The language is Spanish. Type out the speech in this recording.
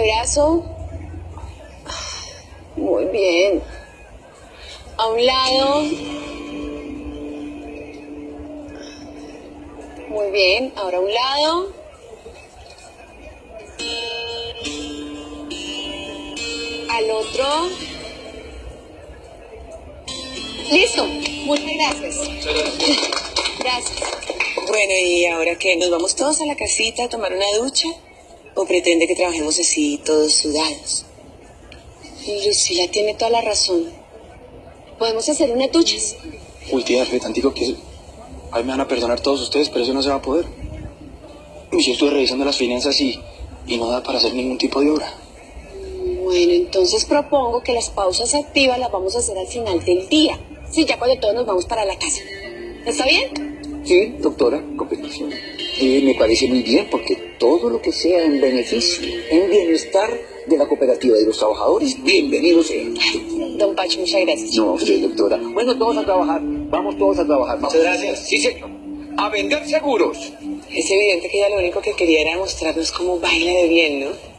brazo. Muy bien. A un lado. Muy bien. Ahora a un lado. Al otro. Listo. Muchas gracias. Gracias. Bueno, ¿y ahora qué? ¿Nos vamos todos a la casita a tomar una ducha? ¿O pretende que trabajemos así, todos sudados? Lucila tiene toda la razón. Podemos hacer unas duchas. Uy, tía, tantico que... Ahí me van a perdonar todos ustedes, pero eso no se va a poder. Y yo estuve revisando las finanzas y, y no da para hacer ningún tipo de obra. Bueno, entonces propongo que las pausas activas las vamos a hacer al final del día. Sí, ya cuando todos nos vamos para la casa. ¿Está bien? Sí, doctora, competición. Y me parece muy bien porque todo lo que sea en beneficio, en bienestar de la cooperativa de los trabajadores, bienvenido sea. Don Pacho, muchas gracias. No, usted, doctora. Bueno, todos a trabajar. Vamos todos a trabajar. Muchas gracias. Sí, señor. A vender seguros. Es evidente que ella lo único que quería era mostrarnos cómo baila de bien, ¿no?